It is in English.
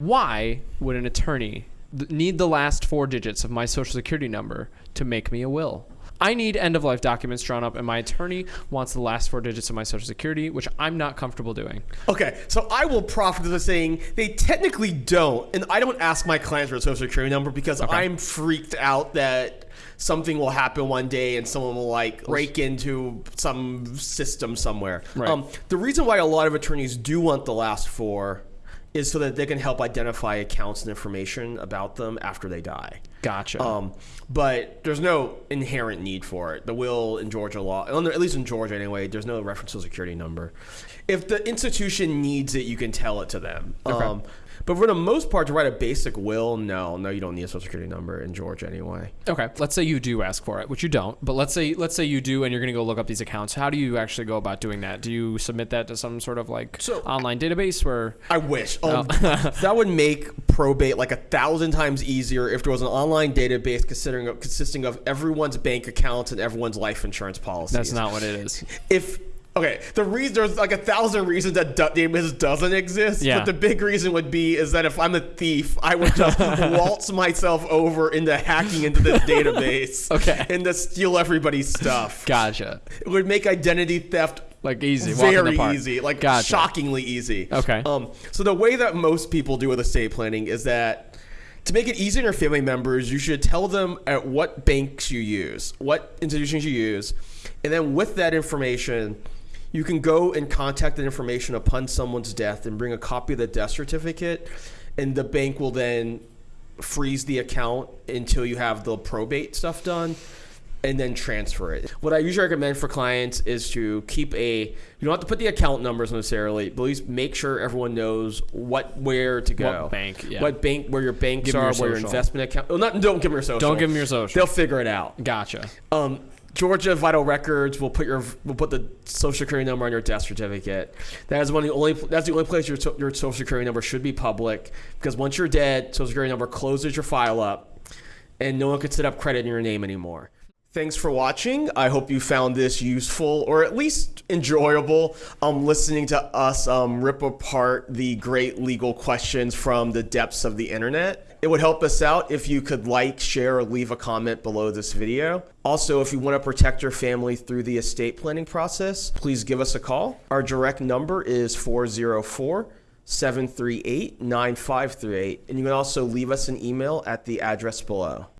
Why would an attorney need the last four digits of my social security number to make me a will? I need end of life documents drawn up, and my attorney wants the last four digits of my social security, which I'm not comfortable doing. Okay, so I will profit to the saying they technically don't, and I don't ask my clients for a social security number because I'm freaked out that something will happen one day and someone will like break into some system somewhere. Right. Um, the reason why a lot of attorneys do want the last four is so that they can help identify accounts and information about them after they die. Gotcha. Um, but there's no inherent need for it. The will in Georgia law, at least in Georgia anyway, there's no reference to security number. If the institution needs it, you can tell it to them. Um, but for the most part, to write a basic will, no, no, you don't need a social security number in Georgia anyway. Okay, let's say you do ask for it, which you don't. But let's say let's say you do, and you're going to go look up these accounts. How do you actually go about doing that? Do you submit that to some sort of like So- online database where? I wish. Um, that would make probate like a thousand times easier if there was an online database considering consisting of everyone's bank accounts and everyone's life insurance policies. That's not what it is. if okay, the reason there's like a thousand reasons that database doesn't exist. Yeah. But the big reason would be is that if I'm a thief, I would just waltz myself over into hacking into this database. Okay. And to steal everybody's stuff. Gotcha. It would make identity theft Like easy. walk in the very easy, like Gotcha. shockingly easy. Okay. Um, so the way that most people do with estate planning is that to make it easy on your family members, you should tell them at what banks you use, what institutions you use, and then with that information, you can go and contact that information upon someone's death and bring a copy of the death certificate, and the bank will then freeze the account until you have the probate stuff done and then transfer it. What I usually recommend for clients is to keep a you don't have to put the account numbers necessarily, but at least make sure everyone knows what where to go. What bank, yeah. What bank where your banks Give are, your where your investment account. Well, not don't give them your social. Don't give 'em your social. They'll figure it out. Gotcha. Um, Georgia Vital Records will put your will put the social security number on your death certificate. That is one of the only that's the only place your your social security number should be public because once you're dead, social security number closes your file up, and no one can set up credit in your name anymore. Thanks for watching. I hope you found this useful or at least enjoyable. Um, listening to us um, rip apart the great legal questions from the depths of the internet. It would help us out if you could like, share, or leave a comment below this video. Also, if you want to protect your family through the estate planning process, please give us a call. Our direct number is 404 738 9538. And you can also leave us an email at the address below.